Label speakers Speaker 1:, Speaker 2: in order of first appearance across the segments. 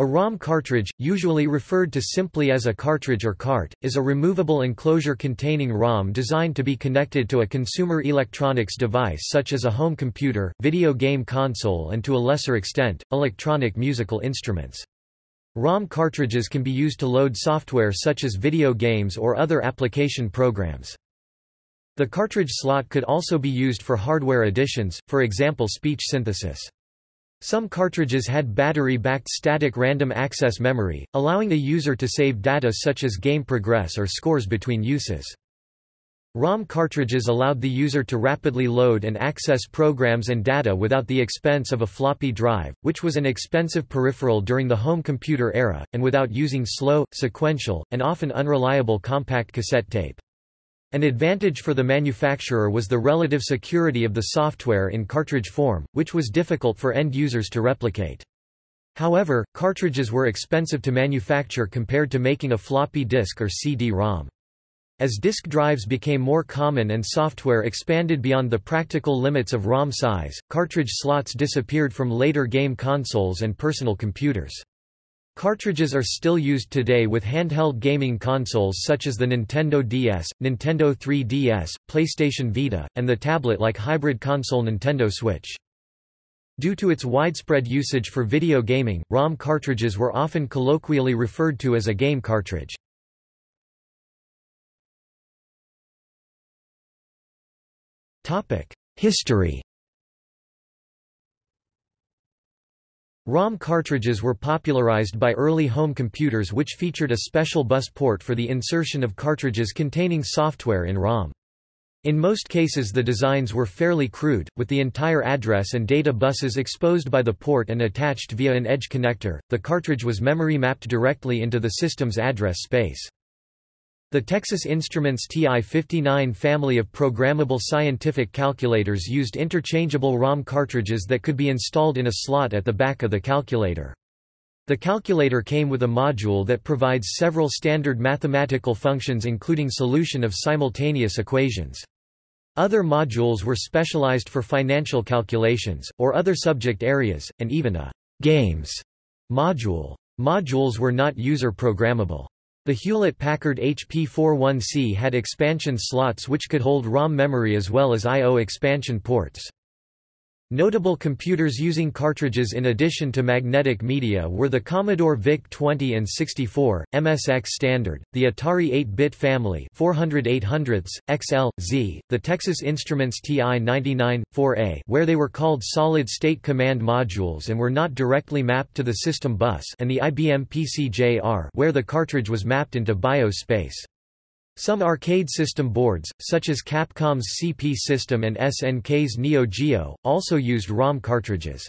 Speaker 1: A ROM cartridge, usually referred to simply as a cartridge or cart, is a removable enclosure containing ROM designed to be connected to a consumer electronics device such as a home computer, video game console and to a lesser extent, electronic musical instruments. ROM cartridges can be used to load software such as video games or other application programs. The cartridge slot could also be used for hardware additions, for example speech synthesis. Some cartridges had battery-backed static random access memory, allowing the user to save data such as game progress or scores between uses. ROM cartridges allowed the user to rapidly load and access programs and data without the expense of a floppy drive, which was an expensive peripheral during the home computer era, and without using slow, sequential, and often unreliable compact cassette tape. An advantage for the manufacturer was the relative security of the software in cartridge form, which was difficult for end users to replicate. However, cartridges were expensive to manufacture compared to making a floppy disk or CD-ROM. As disk drives became more common and software expanded beyond the practical limits of ROM size, cartridge slots disappeared from later game consoles and personal computers. Cartridges are still used today with handheld gaming consoles such as the Nintendo DS, Nintendo 3DS, PlayStation Vita, and the tablet-like hybrid console Nintendo Switch. Due to its widespread usage for video gaming, ROM cartridges were often colloquially referred to as a game cartridge. History ROM cartridges were popularized by early home computers which featured a special bus port for the insertion of cartridges containing software in ROM. In most cases the designs were fairly crude, with the entire address and data buses exposed by the port and attached via an edge connector. The cartridge was memory mapped directly into the system's address space. The Texas Instruments TI-59 family of programmable scientific calculators used interchangeable ROM cartridges that could be installed in a slot at the back of the calculator. The calculator came with a module that provides several standard mathematical functions including solution of simultaneous equations. Other modules were specialized for financial calculations, or other subject areas, and even a «games» module. Modules were not user-programmable. The Hewlett-Packard HP41C had expansion slots which could hold ROM memory as well as I.O. expansion ports. Notable computers using cartridges in addition to magnetic media were the Commodore VIC-20 and 64, MSX Standard, the Atari 8-bit family 400 800s, XL, Z, the Texas Instruments TI-99, 4A where they were called solid-state command modules and were not directly mapped to the system bus and the IBM PC-JR where the cartridge was mapped into BIOS space. Some arcade system boards, such as Capcom's CP system and SNK's Neo Geo, also used ROM cartridges.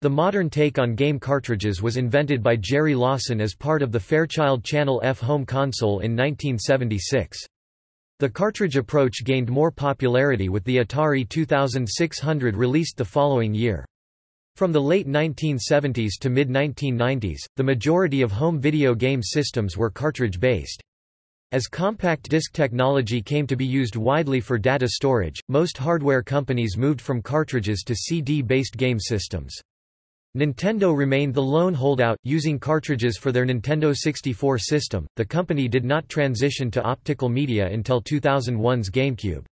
Speaker 1: The modern take on game cartridges was invented by Jerry Lawson as part of the Fairchild Channel F home console in 1976. The cartridge approach gained more popularity with the Atari 2600 released the following year. From the late 1970s to mid-1990s, the majority of home video game systems were cartridge-based. As compact disc technology came to be used widely for data storage, most hardware companies moved from cartridges to CD-based game systems. Nintendo remained the lone holdout, using cartridges for their Nintendo 64 system. The company did not transition to optical media until 2001's GameCube.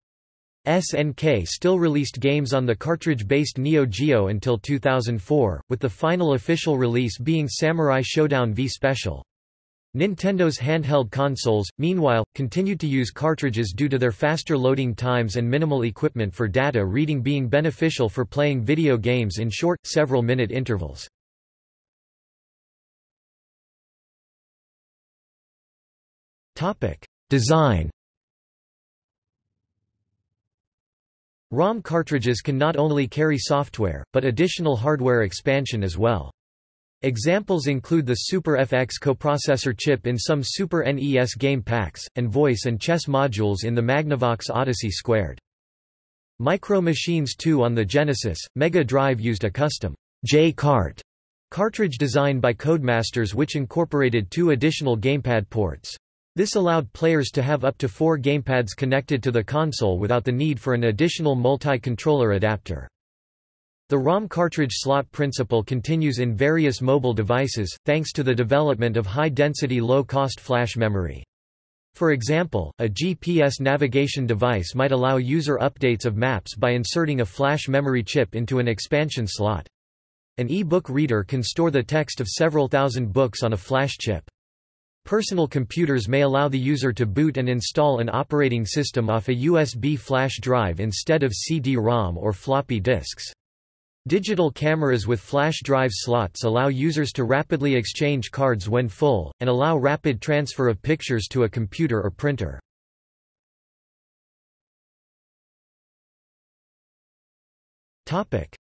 Speaker 1: SNK still released games on the cartridge-based Neo Geo until 2004, with the final official release being Samurai Shodown V Special. Nintendo's handheld consoles, meanwhile, continued to use cartridges due to their faster loading times and minimal equipment for data reading being beneficial for playing video games in short, several-minute intervals. Design ROM cartridges can not only carry software, but additional hardware expansion as well. Examples include the Super FX coprocessor chip in some Super NES game packs, and voice and chess modules in the Magnavox Odyssey Squared. Micro Machines 2 on the Genesis, Mega Drive used a custom J-Cart cartridge designed by Codemasters which incorporated two additional gamepad ports. This allowed players to have up to four gamepads connected to the console without the need for an additional multi-controller adapter. The ROM cartridge slot principle continues in various mobile devices, thanks to the development of high-density low-cost flash memory. For example, a GPS navigation device might allow user updates of maps by inserting a flash memory chip into an expansion slot. An e-book reader can store the text of several thousand books on a flash chip. Personal computers may allow the user to boot and install an operating system off a USB flash drive instead of CD-ROM or floppy disks. Digital cameras with flash drive slots allow users to rapidly exchange cards when full, and allow rapid transfer of pictures to a computer or printer.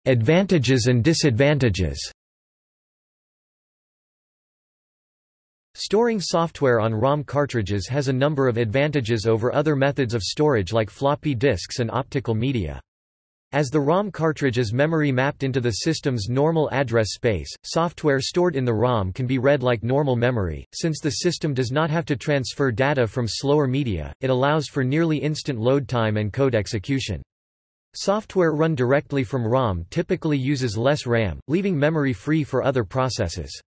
Speaker 1: Advantages and disadvantages Storing software on ROM cartridges has a number of advantages over other methods of storage like floppy disks and optical media. As the ROM cartridge is memory mapped into the system's normal address space, software stored in the ROM can be read like normal memory. Since the system does not have to transfer data from slower media, it allows for nearly instant load time and code execution. Software run directly from ROM typically uses less RAM, leaving memory free for other processes.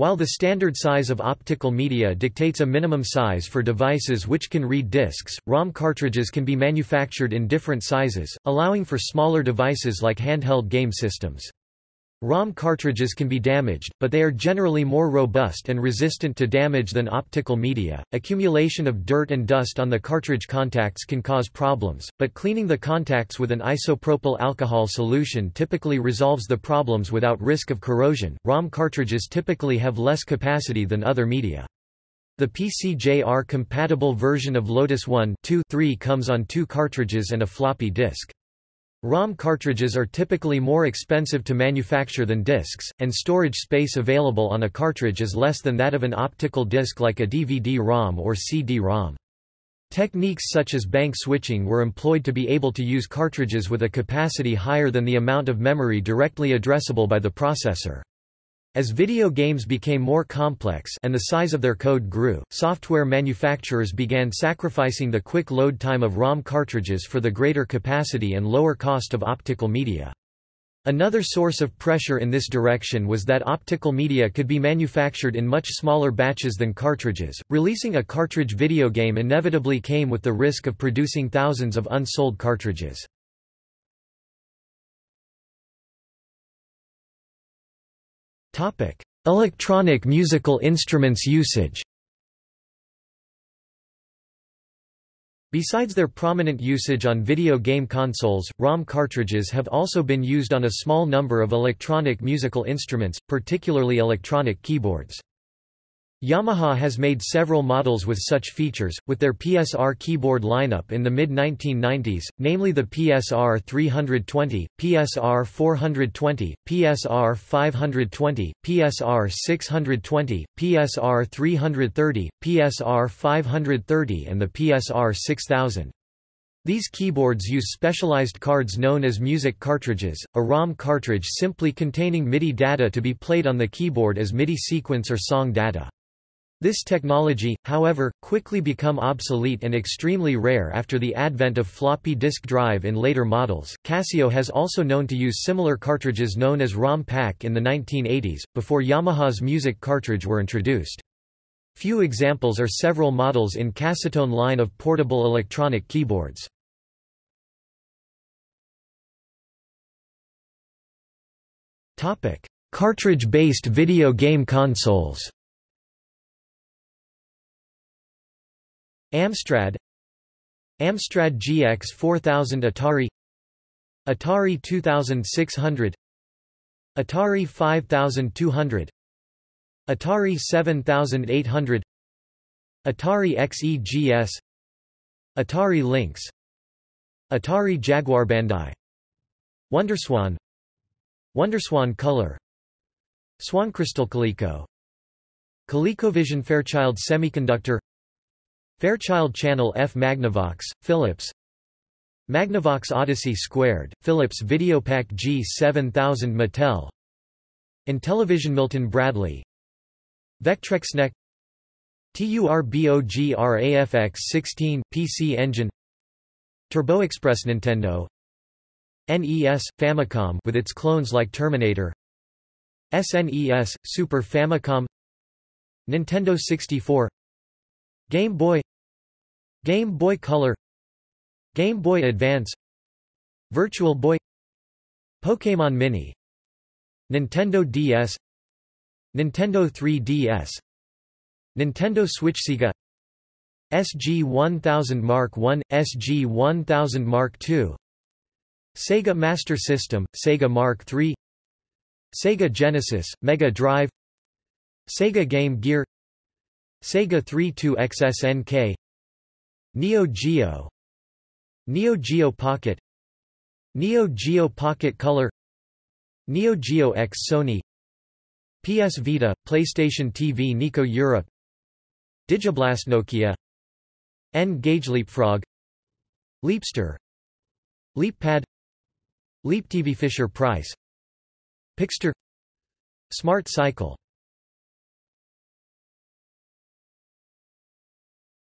Speaker 1: While the standard size of optical media dictates a minimum size for devices which can read discs, ROM cartridges can be manufactured in different sizes, allowing for smaller devices like handheld game systems. ROM cartridges can be damaged, but they are generally more robust and resistant to damage than optical media. Accumulation of dirt and dust on the cartridge contacts can cause problems, but cleaning the contacts with an isopropyl alcohol solution typically resolves the problems without risk of corrosion. ROM cartridges typically have less capacity than other media. The PCJR compatible version of Lotus 1 2, 3 comes on two cartridges and a floppy disk. ROM cartridges are typically more expensive to manufacture than discs, and storage space available on a cartridge is less than that of an optical disc like a DVD-ROM or CD-ROM. Techniques such as bank switching were employed to be able to use cartridges with a capacity higher than the amount of memory directly addressable by the processor. As video games became more complex and the size of their code grew, software manufacturers began sacrificing the quick load time of ROM cartridges for the greater capacity and lower cost of optical media. Another source of pressure in this direction was that optical media could be manufactured in much smaller batches than cartridges. Releasing a cartridge video game inevitably came with the risk of producing thousands of unsold cartridges. Electronic musical instruments usage. Besides their prominent usage on video game consoles, ROM cartridges have also been used on a small number of electronic musical instruments, particularly electronic keyboards. Yamaha has made several models with such features, with their PSR keyboard lineup in the mid-1990s, namely the PSR 320, PSR 420, PSR 520, PSR 620, PSR 330, PSR 530 and the PSR 6000. These keyboards use specialized cards known as music cartridges, a ROM cartridge simply containing MIDI data to be played on the keyboard as MIDI sequence or song data. This technology, however, quickly become obsolete and extremely rare after the advent of floppy disk drive in later models. Casio has also known to use similar cartridges known as ROM pack in the 1980s, before Yamaha's music cartridge were introduced. Few examples are several models in Casiotone line of portable electronic keyboards. Cartridge-based video game consoles Amstrad Amstrad GX 4000 Atari Atari 2600 Atari 5200 Atari 7800 Atari XEGS Atari Lynx Atari Jaguar Bandai Wonderswan Wonderswan Color Swan Crystal Coleco ColecoVision Fairchild Semiconductor Fairchild Channel F Magnavox, Philips. Magnavox Odyssey Squared, Philips Videopack G7000 Mattel. Intellivision Milton Bradley. Vectrex NEC TURBOGRAFX 16 PC Engine. TurboExpress Nintendo. NES Famicom with its clones like Terminator. SNES Super Famicom. Nintendo 64 Game Boy Game Boy Color Game Boy Advance Virtual Boy Pokémon Mini Nintendo DS Nintendo 3DS Nintendo Switch Sega SG-1000 Mark I, SG-1000 Mark II Sega Master System, Sega Mark III Sega Genesis, Mega Drive Sega Game Gear Sega 32XSNK Neo Geo. Neo Geo Pocket. Neo Geo Pocket Color. Neo Geo X Sony. PS Vita, PlayStation TV Nikko Europe. Digiblast Nokia. N-Gage Leapfrog. Leapster. LeapPad. Leap TV Fisher Price. Pixter. Smart Cycle.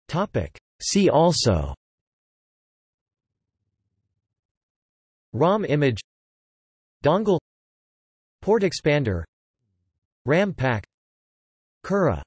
Speaker 1: Topic See also. ROM image. Dongle. Port expander. RAM pack. Cura